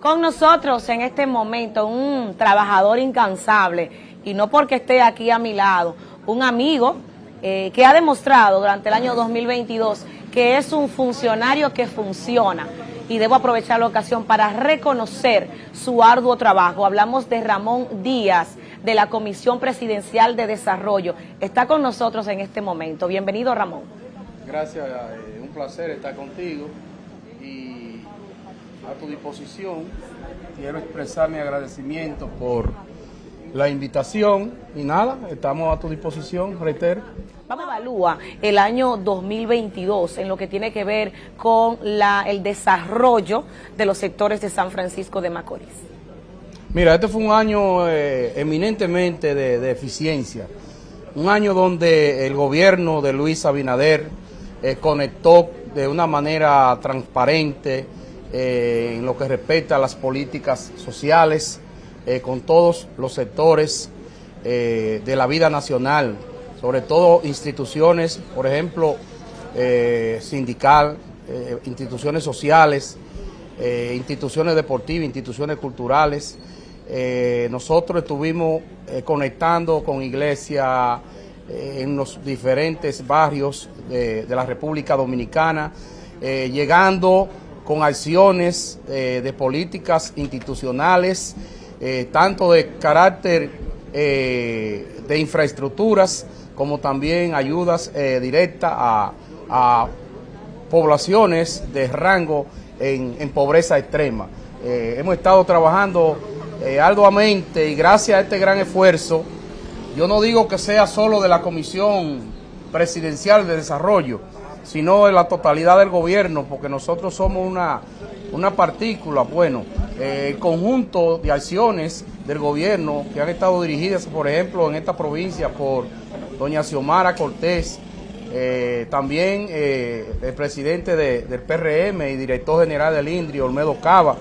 Con nosotros en este momento un trabajador incansable y no porque esté aquí a mi lado, un amigo eh, que ha demostrado durante el año 2022 que es un funcionario que funciona y debo aprovechar la ocasión para reconocer su arduo trabajo. Hablamos de Ramón Díaz, de la Comisión Presidencial de Desarrollo. Está con nosotros en este momento. Bienvenido, Ramón. Gracias, eh, un placer estar contigo y a tu disposición. Quiero expresar mi agradecimiento por la invitación y nada, estamos a tu disposición, reitero. Vamos a evaluar el año 2022 en lo que tiene que ver con la, el desarrollo de los sectores de San Francisco de Macorís. Mira, este fue un año eh, eminentemente de, eficiencia, un año donde el gobierno de Luis Abinader eh, conectó de una manera transparente eh, en lo que respecta a las políticas sociales con todos los sectores de la vida nacional, sobre todo instituciones, por ejemplo, sindical, instituciones sociales, instituciones deportivas, instituciones culturales, eh, nosotros estuvimos eh, conectando con iglesias eh, en los diferentes barrios de, la República Dominicana, llegando con acciones de políticas institucionales, tanto de carácter de infraestructuras como también ayudas directas a, poblaciones de rango en pobreza extrema. hemos estado trabajando eh, arduamente y gracias a este gran esfuerzo, yo no digo que sea solo de la Comisión Presidencial de Desarrollo, sino de la totalidad del gobierno, porque nosotros somos una, una partícula, bueno, eh, el conjunto de acciones del gobierno que han estado dirigidas, por ejemplo, en esta provincia por doña Xiomara Cortés, eh, también el presidente del PRM y director general del INDRI, Olmedo Cava,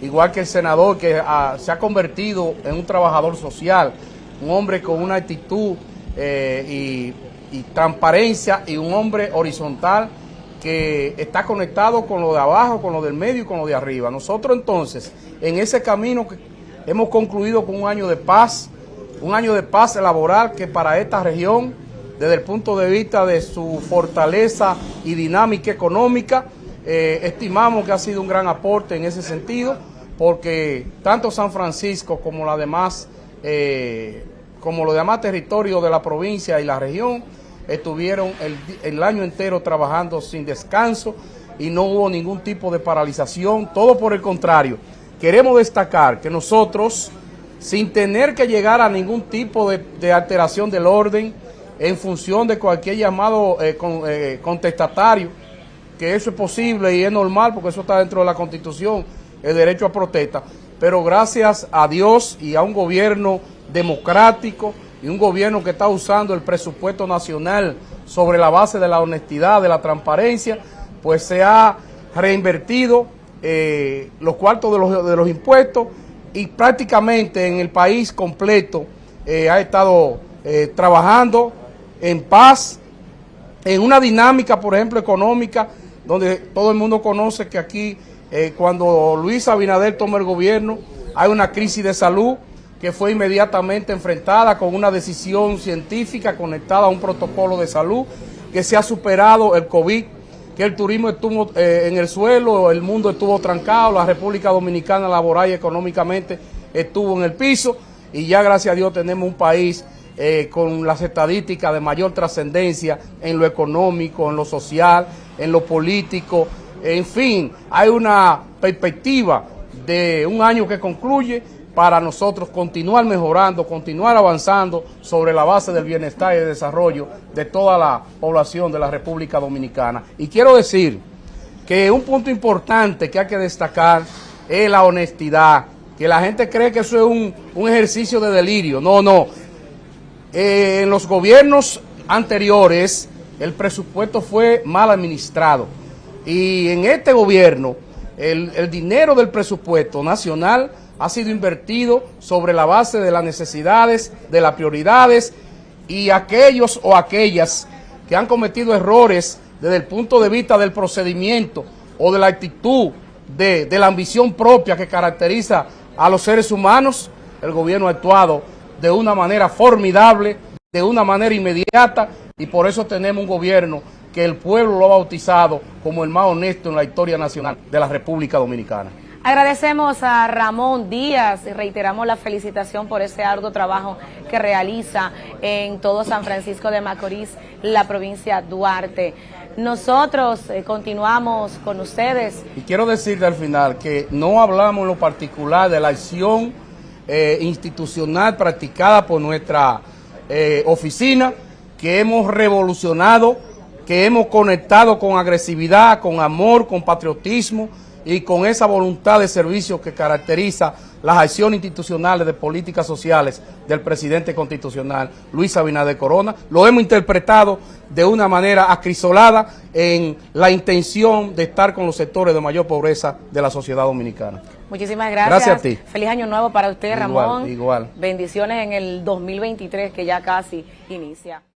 igual que el senador que ah, se ha convertido en un trabajador social, un hombre con una actitud eh, y, transparencia y un hombre horizontal que está conectado con lo de abajo, con lo del medio y con lo de arriba. Nosotros entonces, en ese camino hemos concluido con un año de paz, un año de paz laboral que para esta región, desde el punto de vista de su fortaleza y dinámica económica, eh, estimamos que ha sido un gran aporte en ese sentido porque tanto San Francisco como la demás, eh, como los demás territorios de la provincia y la región estuvieron el, año entero trabajando sin descanso y no hubo ningún tipo de paralización, todo por el contrario. Queremos destacar que nosotros, sin tener que llegar a ningún tipo de, alteración del orden, en función de cualquier llamado eh, eh, contestatario, que eso es posible y es normal porque eso está dentro de la Constitución, el derecho a protesta, pero gracias a Dios y a un gobierno democrático y un gobierno que está usando el presupuesto nacional sobre la base de la honestidad, de la transparencia, pues se ha reinvertido eh, los cuartos de los, de los, impuestos y prácticamente en el país completo eh, ha estado eh, trabajando en paz, en una dinámica, por ejemplo, económica, donde todo el mundo conoce que aquí cuando Luis Abinader toma el gobierno, hay una crisis de salud que fue inmediatamente enfrentada con una decisión científica conectada a un protocolo de salud, que se ha superado el COVID, que el turismo estuvo eh, en el suelo, el mundo estuvo trancado, la República Dominicana laboral y económicamente estuvo en el piso, y ya gracias a Dios tenemos un país eh, con las estadísticas de mayor trascendencia en lo económico, en lo social, en lo político, en fin, hay una perspectiva de un año que concluye para nosotros continuar mejorando, continuar avanzando sobre la base del bienestar y el desarrollo de toda la población de la República Dominicana. Y quiero decir que un punto importante que hay que destacar es la honestidad, que la gente cree que eso es un, ejercicio de delirio. No, no. Eh, en los gobiernos anteriores el presupuesto fue mal administrado y en este gobierno, el, dinero del presupuesto nacional ha sido invertido sobre la base de las necesidades, de las prioridades y aquellos o aquellas que han cometido errores desde el punto de vista del procedimiento o de la actitud de, la ambición propia que caracteriza a los seres humanos, el gobierno ha actuado de una manera formidable, de una manera inmediata, y por eso tenemos un gobierno que el pueblo lo ha bautizado como el más honesto en la historia nacional de la República Dominicana. Agradecemos a Ramón Díaz y reiteramos la felicitación por ese arduo trabajo que realiza en todo San Francisco de Macorís, la provincia Duarte. Nosotros eh, continuamos con ustedes. Y quiero decirle al final que no hablamos en lo particular de la acción eh, institucional practicada por nuestra eh, oficina, que hemos revolucionado, que hemos conectado con agresividad, con amor, con patriotismo, y con esa voluntad de servicio que caracteriza las acciones institucionales de políticas sociales del presidente constitucional Luis Abinader Corona, lo hemos interpretado de una manera acrisolada en la intención de estar con los sectores de mayor pobreza de la sociedad dominicana. Muchísimas gracias. Gracias a ti. Feliz año nuevo para usted, Igual, Ramón. igual. Bendiciones en el 2023 que ya casi inicia.